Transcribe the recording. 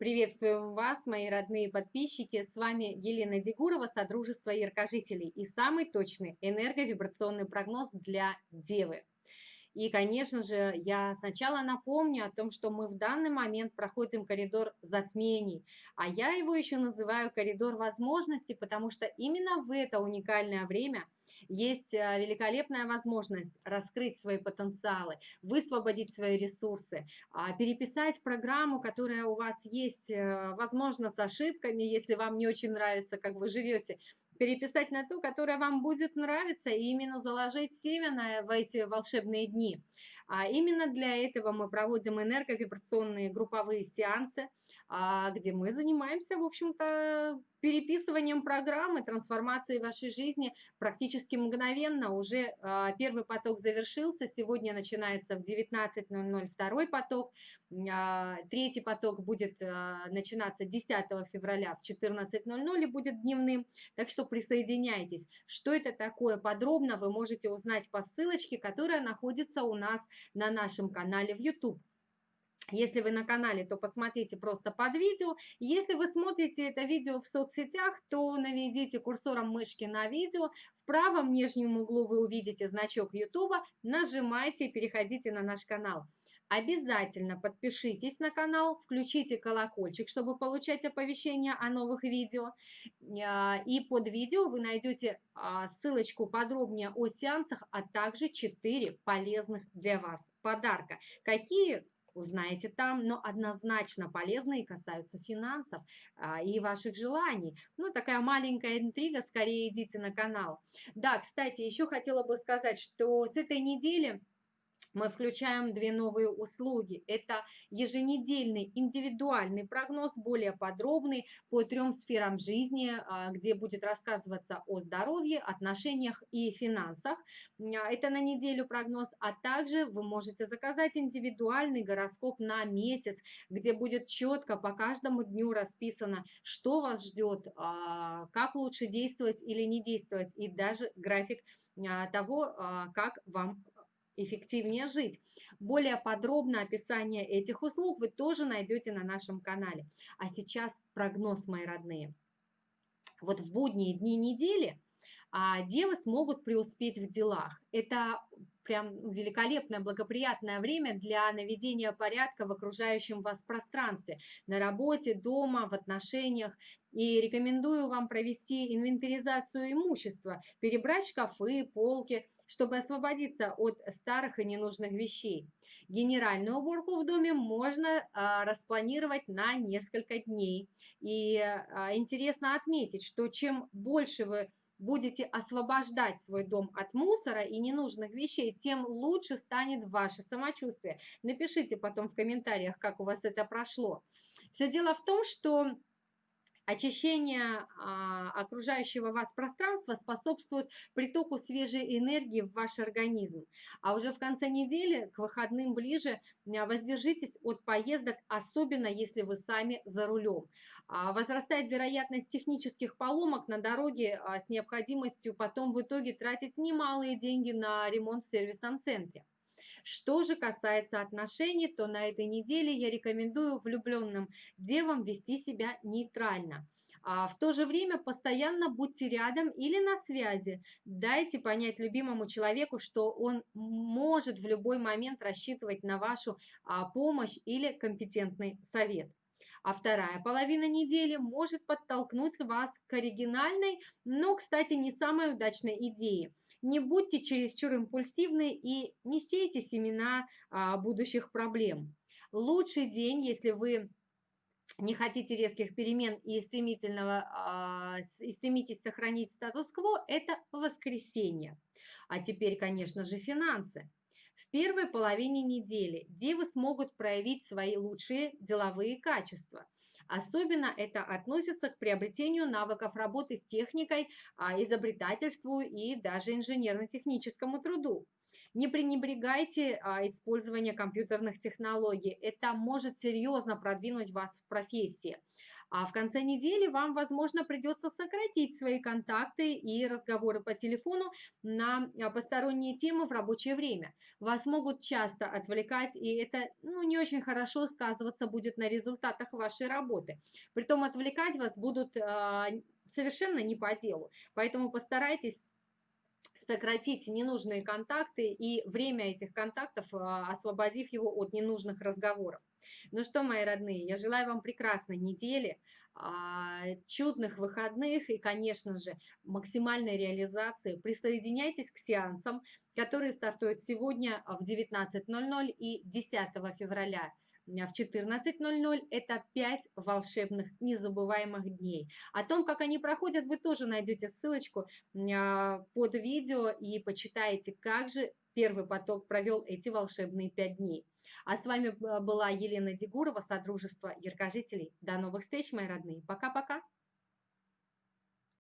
Приветствуем вас, мои родные подписчики. С вами Елена Дегурова, Содружество Яркожителей и самый точный энерговибрационный прогноз для Девы. И, конечно же, я сначала напомню о том, что мы в данный момент проходим коридор затмений, а я его еще называю коридор возможностей, потому что именно в это уникальное время есть э, великолепная возможность раскрыть свои потенциалы, высвободить свои ресурсы, а, переписать программу, которая у вас есть, э, возможно, с ошибками, если вам не очень нравится, как вы живете, переписать на ту, которая вам будет нравиться, и именно заложить семя в эти волшебные дни. А именно для этого мы проводим энерговибрационные групповые сеансы, а, где мы занимаемся, в общем-то, переписыванием программы, трансформацией вашей жизни практически мгновенно. Уже а, первый поток завершился, сегодня начинается в 19.00 второй поток, а, третий поток будет начинаться 10 февраля в 14.00 и будет дневным, так что присоединяйтесь. Что это такое подробно вы можете узнать по ссылочке, которая находится у нас на нашем канале в YouTube. Если вы на канале, то посмотрите просто под видео. Если вы смотрите это видео в соцсетях, то наведите курсором мышки на видео. В правом нижнем углу вы увидите значок YouTube. Нажимайте и переходите на наш канал. Обязательно подпишитесь на канал, включите колокольчик, чтобы получать оповещения о новых видео. А, и под видео вы найдете а, ссылочку подробнее о сеансах, а также 4 полезных для вас подарка. Какие узнаете там, но однозначно полезные касаются финансов а, и ваших желаний. Ну, такая маленькая интрига, скорее идите на канал. Да, кстати, еще хотела бы сказать, что с этой недели мы включаем две новые услуги. Это еженедельный индивидуальный прогноз, более подробный по трем сферам жизни, а, где будет рассказываться о здоровье, отношениях и финансах. А, это на неделю прогноз, а также вы можете заказать индивидуальный гороскоп на месяц, где будет четко по каждому дню расписано, что вас ждет, а, как лучше действовать или не действовать, и даже график того, как вам эффективнее жить. Более подробное описание этих услуг вы тоже найдете на нашем канале. А сейчас прогноз, мои родные. Вот в будние дни недели а, девы смогут преуспеть в делах. Это прям великолепное, благоприятное время для наведения порядка в окружающем вас пространстве, на работе, дома, в отношениях. И рекомендую вам провести инвентаризацию имущества, перебрать шкафы, полки, чтобы освободиться от старых и ненужных вещей. Генеральную уборку в доме можно а, распланировать на несколько дней. И а, интересно отметить, что чем больше вы будете освобождать свой дом от мусора и ненужных вещей, тем лучше станет ваше самочувствие. Напишите потом в комментариях, как у вас это прошло. Все дело в том, что Очищение а, окружающего вас пространства способствует притоку свежей энергии в ваш организм. А уже в конце недели, к выходным ближе, а, воздержитесь от поездок, особенно если вы сами за рулем. А, возрастает вероятность технических поломок на дороге с необходимостью потом в итоге тратить немалые деньги на ремонт в сервисном центре. Что же касается отношений, то на этой неделе я рекомендую влюбленным девам вести себя нейтрально. А в то же время постоянно будьте рядом или на связи. Дайте понять любимому человеку, что он может в любой момент рассчитывать на вашу а, помощь или компетентный совет. А вторая половина недели может подтолкнуть вас к оригинальной, но, кстати, не самой удачной идее. Не будьте чересчур импульсивны и не сейте семена а, будущих проблем. Лучший день, если вы не хотите резких перемен и, стремительного, а, и стремитесь сохранить статус-кво, это воскресенье. А теперь, конечно же, финансы. В первой половине недели девы смогут проявить свои лучшие деловые качества. Особенно это относится к приобретению навыков работы с техникой, а, изобретательству и даже инженерно-техническому труду. Не пренебрегайте а, использованием компьютерных технологий. Это может серьезно продвинуть вас в профессии. А в конце недели вам, возможно, придется сократить свои контакты и разговоры по телефону на а, посторонние темы в рабочее время. Вас могут часто отвлекать, и это ну, не очень хорошо сказываться будет на результатах вашей работы. Притом отвлекать вас будут э, совершенно не по делу. Поэтому постарайтесь сократить ненужные контакты и время этих контактов, а, освободив его от ненужных разговоров. Ну что, мои родные, я желаю вам прекрасной недели, а, чудных выходных и, конечно же, максимальной реализации. Присоединяйтесь к сеансам, которые стартуют сегодня в 19.00 и 10 февраля в 14.00. Это 5 волшебных незабываемых дней. О том, как они проходят, вы тоже найдете ссылочку а, под видео и почитаете, как же первый поток провел эти волшебные 5 дней. А с вами была Елена Дегурова, Содружество Яркожителей. До новых встреч, мои родные. Пока-пока.